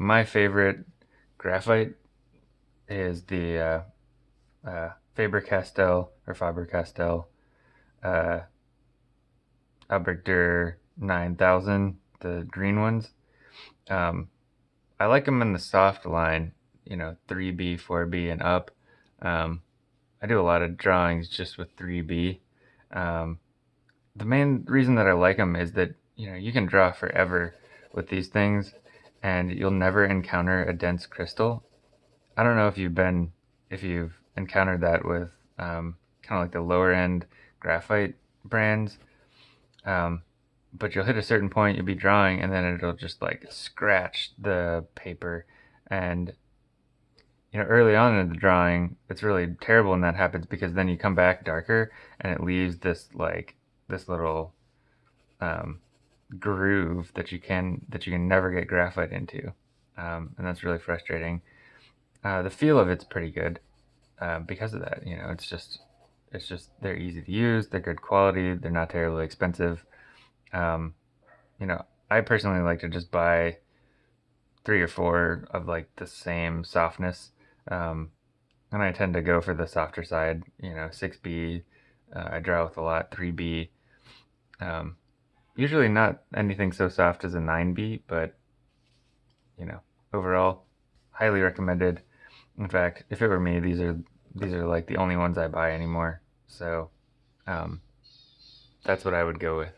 my favorite graphite is the uh, uh, Faber-Castell or Faber-Castell uh, Albrecht 9000, the green ones. Um, I like them in the soft line, you know, 3B, 4B, and up. Um, I do a lot of drawings just with 3B. Um, the main reason that I like them is that, you know, you can draw forever with these things and you'll never encounter a dense crystal. I don't know if you've been, if you've encountered that with um, kind of like the lower end graphite brands. Um, but you'll hit a certain point, you'll be drawing, and then it'll just like scratch the paper. And you know, early on in the drawing, it's really terrible when that happens because then you come back darker and it leaves this like this little um, groove that you can that you can never get graphite into, um, and that's really frustrating. Uh, the feel of it's pretty good uh, because of that. You know, it's just it's just they're easy to use, they're good quality, they're not terribly expensive. Um, you know, I personally like to just buy three or four of like the same softness. Um, and I tend to go for the softer side, you know, 6B, uh, I draw with a lot, 3B. Um, usually not anything so soft as a 9B, but, you know, overall, highly recommended. In fact, if it were me, these are these are like the only ones I buy anymore. So, um, that's what I would go with.